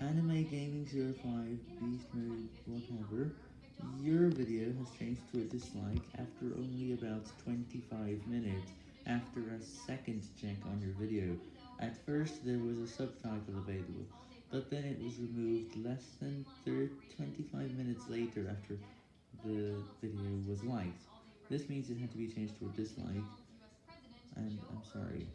Anime Gaming 05, Beast Mode, whatever, your video has changed to a dislike after only about 25 minutes after a second check on your video. At first there was a subtitle available, but then it was removed less than 30, 25 minutes later after the video was liked. This means it had to be changed to a dislike, and I'm sorry.